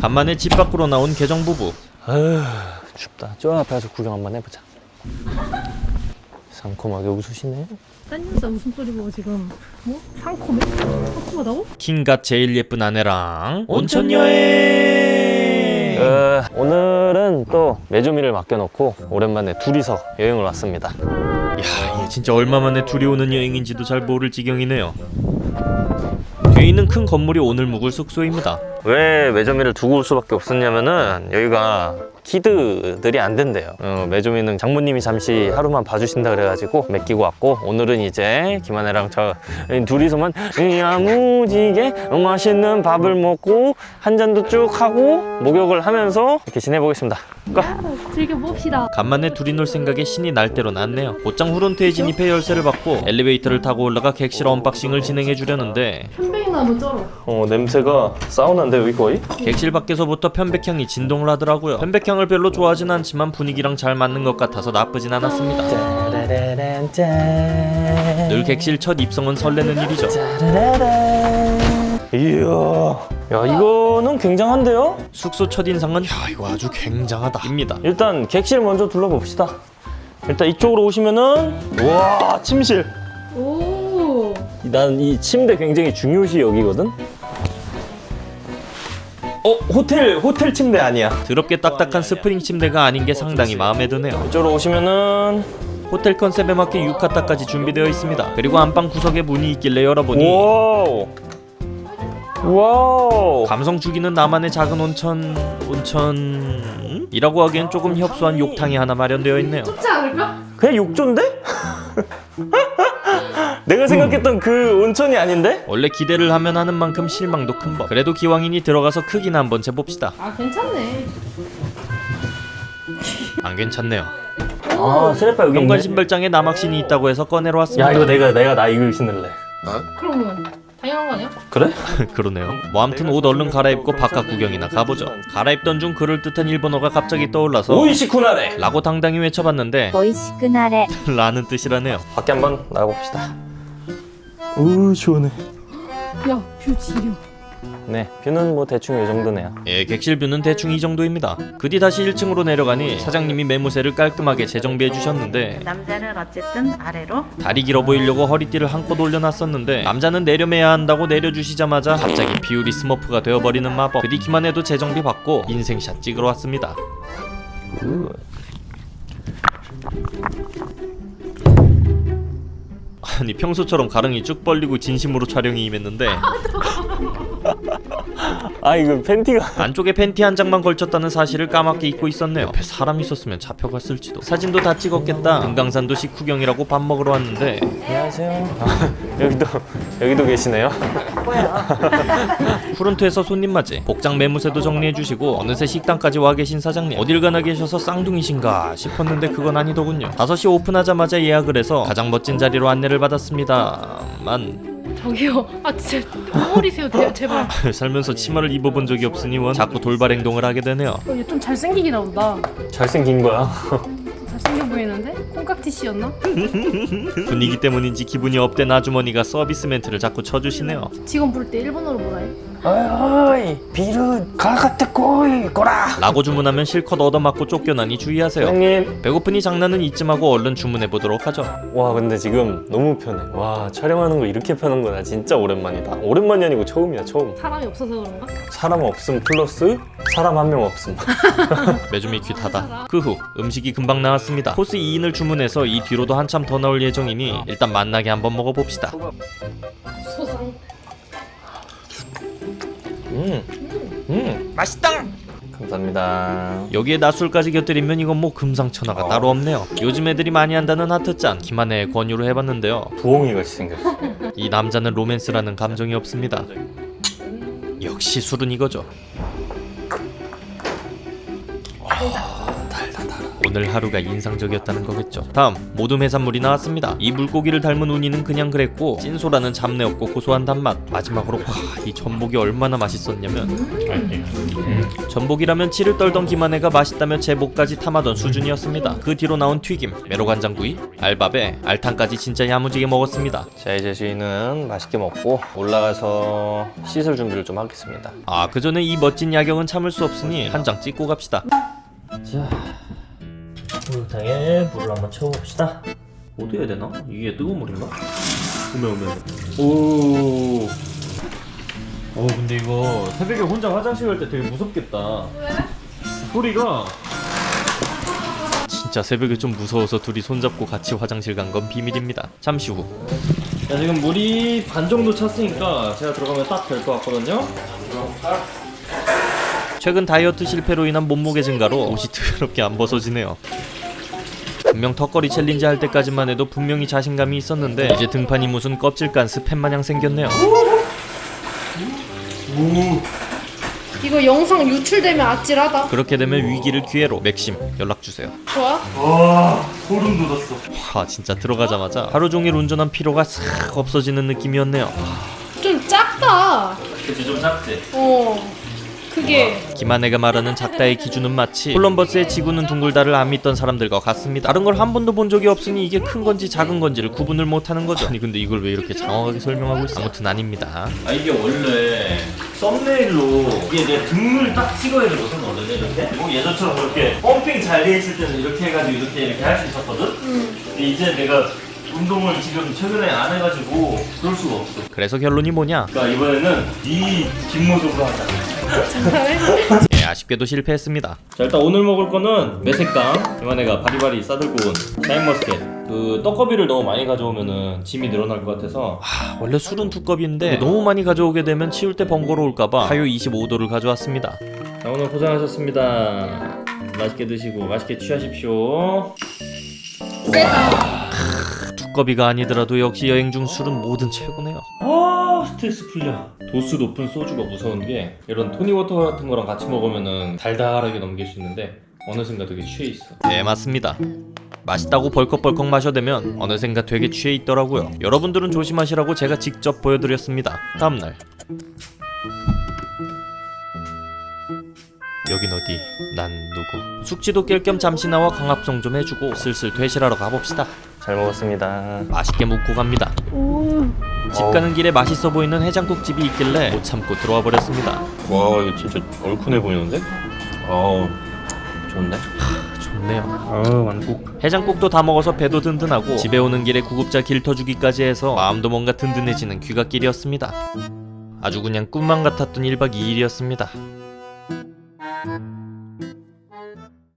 간만에 집 밖으로 나온 개정 부부 아휴 춥다 저 앞에 가서 구경 한번 해보자 상콤하게 웃으시네 딴 여자 무슨 소리 보고 지금 뭐? 상콤해? 상콤하다고? 킹갓 제일 예쁜 아내랑 온천 여행 어, 오늘은 또 메주미를 맡겨놓고 오랜만에 둘이서 여행을 왔습니다 야, 얘 진짜 얼마 만에 둘이 오는 여행인지도 잘 모를 지경이네요. 뒤에 있는 큰 건물이 오늘 묵을 숙소입니다. 왜 메조미를 두고 올 수밖에 없었냐면은 여기가 kid들이 안 된대요. 어, 메조미는 장모님이 잠시 하루만 봐주신다 그래가지고 맡기고 왔고 오늘은 이제 김하네랑 저 둘이서만 야무지게 맛있는 밥을 먹고 한 잔도 쭉 하고 목욕을 하면서 이렇게 지내보겠습니다. Go! 즐겨봅시다. 간만에 둘이 놀 생각에 신이 날 대로 났네요. 곧장 후론트에 진입해 열쇠를 받고 엘리베이터를 타고 올라가 객실 unboxing을 진행해 주려는데 편백 향 한번 쩔어. 어 냄새가 사우나 인데 여기 거의? 객실 밖에서부터 편백향이 진동을 하더라고요. 편백향을 별로 좋아하진 않지만 분위기랑 잘 맞는 것 같아서 나쁘진 않았습니다. 늘 객실 첫 입성은 설레는 일이죠. 이야 야 이거는 굉장한데요? 숙소 첫 인상은 야 이거 아주 굉장하다 입니다. 일단 객실 먼저 둘러봅시다 일단 이쪽으로 오시면은 와 침실 오 난 이 침대 굉장히 중요시 여기거든 어 호텔 호텔 침대 아니야 더럽게 딱딱한 스프링 침대가 아닌 게 상당히 마음에 드네요. 이쪽으로 오시면은 호텔 컨셉에 맞게 유카타까지 준비되어 있습니다. 그리고 안방 구석에 문이 있길래 열어보니 wow wow 감성 죽이는 나만의 작은 온천 온천 이라고 하기엔 조금 협소한 욕탕이 하나 마련되어 있네요. 좁지 않을까? 그냥 욕조인데? 내가 음. 생각했던 음. 그 온천이 아닌데? 원래 기대를 하면 하는 만큼 실망도 큰 법. 그래도 기왕이니 들어가서 크기나 한번 재봅시다. 아 괜찮네. 안 괜찮네요. 아 스레파 여기 현관 신발장에 나막신이 있다고 해서 꺼내러 왔습니다. 야 이거 내가 내가 나 이거 신을래. 어? 그럼 당연한 거 아니야? 그래? 그러네요 뭐 암튼 옷 얼른 갈아입고 바깥 구경이나 가보죠 갈아입던 중 그럴듯한 일본어가 갑자기 떠올라서 美味しくなれ 라고 당당히 외쳐봤는데 美味しくなれ 라는 뜻이라네요 밖에 한번 나가봅시다 오 시원해. 야 view 지려. 네 view는 뭐 대충 이 정도네요. 예, 객실 view는 대충 이 정도입니다. 그 뒤 다시 1층으로 내려가니 사장님이 매무새를 깔끔하게 재정비해 주셨는데 남자는 어쨌든 아래로 다리 길어 보이려고 허리띠를 한껏 올려놨었는데 남자는 내려매야 한다고 내려주시자마자 갑자기 비율이 스머프가 되어버리는 마법. 그뒤 기만 해도 재정비 받고 인생샷 찍으러 왔습니다 아니 평소처럼 가릉이 쭉 벌리고 진심으로 촬영이 임했는데 아 이거 팬티가 안쪽에 팬티 한 장만 걸쳤다는 사실을 까맣게 잊고 있었네요. 옆에 사람 있었으면 잡혀갔을지도. 사진도 다 찍었겠다. 금강산도 식후경이라고 밥 먹으러 왔는데. 안녕하세요. 아, 여기도 여기도 계시네요. 후른트에서 손님 맞이 복장 매무새도 정리해주시고 어느새 식당까지 와 계신 사장님. 어딜 가나 계셔서 쌍둥이신가 싶었는데 그건 아니더군요. 5시 오픈하자마자 예약을 해서 가장 멋진 자리로 안내를 받았습니다만 저기요. 아 진짜 덩어리세요. 제- 제발. 살면서 치마를 입어본 적이 없으니 원 자꾸 돌발 행동을 하게 되네요. 어, 얘좀 잘생기긴 나온다. 잘생긴 거야? 잘생겨 보이는데? 콩깍지 씌였나? 분위기 때문인지 기분이 up된 아주머니가 서비스 멘트를 자꾸 쳐주시네요. 직원 부를 때 일본어로 뭐라 해? おい ビール 買ってこい こら. 라고 주문하면 실컷 얻어맞고 쫓겨나니 주의하세요. 사장님. 배고프니 장난은 이쯤 하고 얼른 주문해보도록 하죠. 와 근데 지금 너무 편해. 와 촬영하는 거 이렇게 편한 거나 진짜 오랜만이다. 오랜만이 아니고 처음이야 처음. 사람이 없어서 그런가? 사람 없음 플러스 사람 한 명 없음. 매주미 큐타다. 그 후 음식이 금방 나왔습니다. 코스 2인을 주문해서 이 뒤로도 한참 더 나올 예정이니 일단 만나게 한번 먹어봅시다 음, 음. 맛있다. 감사합니다. 여기에 낮술까지 곁들이면 이건 뭐 금상첨화가 따로 없네요. 요즘 애들이 많이 한다는 하트짠 김한혜의 권유로 해봤는데요. 부엉이 같이 생겼어. 이 남자는 로맨스라는 감정이 없습니다. 역시 술은 이거죠. 달아 오늘 하루가 인상적이었다는 거겠죠. 다음 모둠 해산물이 나왔습니다. 이 물고기를 닮은 우니는 그냥 그랬고 찐소라는 잡내 없고 고소한 단맛. 마지막으로 와 이 전복이 얼마나 맛있었냐면 전복이라면 치를 떨던 김한혜가 맛있다며 제 목까지 탐하던 수준이었습니다. 그 뒤로 나온 튀김, 메로간장구이, 알밥에 알탕까지 진짜 야무지게 먹었습니다. 자 이제 저희는 맛있게 먹고 올라가서 씻을 준비를 좀 하겠습니다. 아그 전에 이 멋진 야경은 참을 수 없으니 한 장 찍고 갑시다. 자 목욕탕에 물을 한번 채워봅시다. 어디 해야 되나? 이게 뜨거운 물인가? 오메 오메 오. 어 근데 이거 새벽에 혼자 화장실 갈 때 되게 무섭겠다. 왜? 소리가 진짜 새벽에 좀 무서워서 둘이 손잡고 같이 화장실 간 건 비밀입니다. 잠시 후. 자 지금 물이 반 정도 찼으니까 제가 들어가면 딱 될 것 같거든요. 최근 다이어트 실패로 인한 몸무게 증가로 옷이 더럽게 안 벗어지네요. 분명 턱걸이 challenge 할 때까지만 해도 분명히 자신감이 있었는데 이제 등판이 무슨 껍질 간 스팸 마냥 생겼네요. 이거 영상 유출되면 아찔하다. 그렇게 되면 위기를 기회로 맥심 연락 주세요. 좋아? 소름 돋았어. 와 진짜 들어가자마자 하루 종일 운전한 피로가 싹 없어지는 느낌이었네요. 좀 작다. 그치 좀 작지. 어. 그게 김한혜가 말하는 작다의 기준은 마치 콜럼버스의 지구는 둥글다를 안 믿던 사람들과 같습니다. 다른 걸 한 번도 본 적이 없으니 이게 큰 건지 작은 건지를 구분을 못하는 거죠. 아니 근데 이걸 왜 이렇게 장황하게 설명하고 있어? 아무튼 아닙니다. 아 이게 원래 썸네일로 이게 내 등을 딱 찍어야 되거든 원래는 이렇게. 뭐 예전처럼 그렇게 펌핑 잘 돼 있을 때는 이렇게 해가지고 이렇게 이렇게 할 수 있었거든. 근데 이제 내가 운동을 지금 최근에 안 해가지고 그럴 수가 없어. 그래서 결론이 뭐냐? 그러니까 이번에는 이 뒷모습으로 하자. 예, 아쉽게도 실패했습니다. 자, 일단 오늘 먹을 거는 매색당. 이만해가 바리바리 싸들고 온 샤인머스켓. 그 떡거비를 너무 많이 가져오면은 짐이 늘어날 것 같아서 하, 원래 술은 두 컵인데 너무 많이 가져오게 되면 치울 때 번거로울까봐 하유 25도를 가져왔습니다. 자, 오늘 고생하셨습니다. 맛있게 드시고 맛있게 취하십시오. 두꺼비가 아니더라도 역시 여행 중 술은 뭐든 최고네요. 아 스트레스 풀려. 도수 높은 소주가 무서운 게 이런 토니워터 같은 거랑 같이 먹으면은 달달하게 넘길 수 있는데 어느샌가 되게 취해 있어. 네 맞습니다. 맛있다고 벌컥벌컥 마셔대면 어느샌가 되게 취해 있더라고요. 여러분들은 조심하시라고 제가 직접 보여드렸습니다. 다음날 여긴 어디? 난 누구? 숙지도 깰 겸 잠시 나와 강압송 좀 해주고 슬슬 되실하러 가봅시다. 잘 먹었습니다. 맛있게 묵고 갑니다. 오. 집 가는 길에 맛있어 보이는 해장국 집이 있길래 못 참고 들어와 버렸습니다. 와 이거 진짜 얼큰해 보이는데? 어우 좋은데? 좋네요. 어우 완국. 해장국도 다 먹어서 배도 든든하고 집에 오는 길에 구급차 길 터주기까지 해서 마음도 뭔가 든든해지는 귀갓길이었습니다. 아주 그냥 꿈만 같았던 1박 2일이었습니다.